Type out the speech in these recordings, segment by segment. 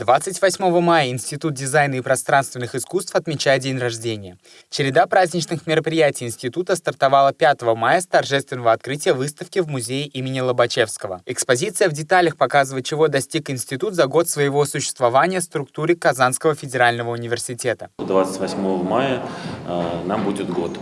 28 мая Институт дизайна и пространственных искусств отмечает день рождения. Череда праздничных мероприятий института стартовала 5 мая с торжественного открытия выставки в музее имени Лобачевского. Экспозиция в деталях показывает, чего достиг институт за год своего существования в структуре Казанского федерального университета. 28 мая э, нам будет год.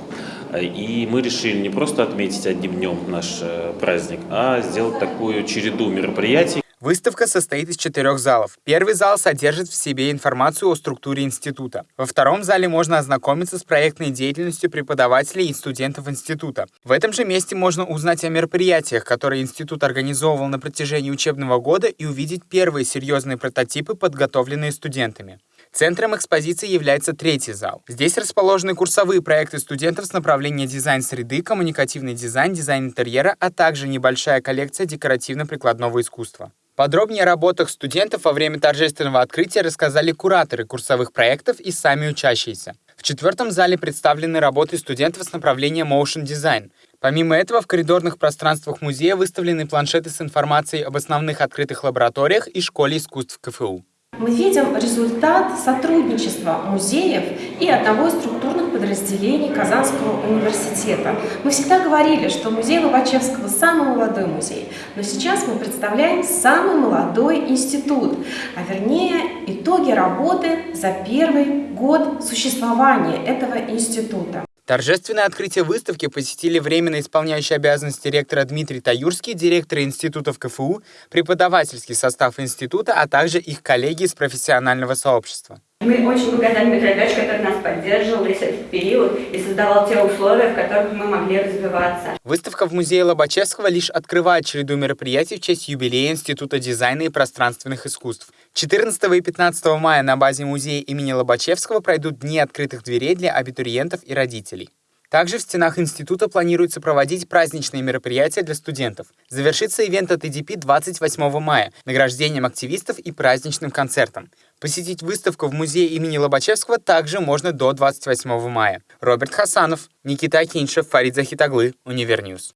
И мы решили не просто отметить одним днем наш э, праздник, а сделать такую череду мероприятий. Выставка состоит из четырех залов. Первый зал содержит в себе информацию о структуре института. Во втором зале можно ознакомиться с проектной деятельностью преподавателей и студентов института. В этом же месте можно узнать о мероприятиях, которые институт организовывал на протяжении учебного года и увидеть первые серьезные прототипы, подготовленные студентами. Центром экспозиции является третий зал. Здесь расположены курсовые проекты студентов с направления дизайн среды, коммуникативный дизайн, дизайн интерьера, а также небольшая коллекция декоративно-прикладного искусства. Подробнее о работах студентов во время торжественного открытия рассказали кураторы курсовых проектов и сами учащиеся. В четвертом зале представлены работы студентов с направления Motion Design. Помимо этого, в коридорных пространствах музея выставлены планшеты с информацией об основных открытых лабораториях и школе искусств КФУ. Мы видим результат сотрудничества музеев и одного из структурных подразделений Казанского университета. Мы всегда говорили, что музей Лобачевского – самый молодой музей, но сейчас мы представляем самый молодой институт, а вернее итоги работы за первый год существования этого института. Торжественное открытие выставки посетили временно исполняющий обязанности ректора Дмитрий Таюрский, директор институтов КФУ, преподавательский состав института, а также их коллеги из профессионального сообщества. Мы очень благодарны Михаилу который нас поддерживал весь этот период и создавал те условия, в которых мы могли развиваться. Выставка в музее Лобачевского лишь открывает череду мероприятий в честь юбилея Института дизайна и пространственных искусств. 14 и 15 мая на базе музея имени Лобачевского пройдут Дни открытых дверей для абитуриентов и родителей. Также в стенах института планируется проводить праздничные мероприятия для студентов. Завершится ивент от EDP 28 мая награждением активистов и праздничным концертом. Посетить выставку в музее имени Лобачевского также можно до 28 мая. Роберт Хасанов, Никита Акиншев, Фарид Захитаглы, Univer News.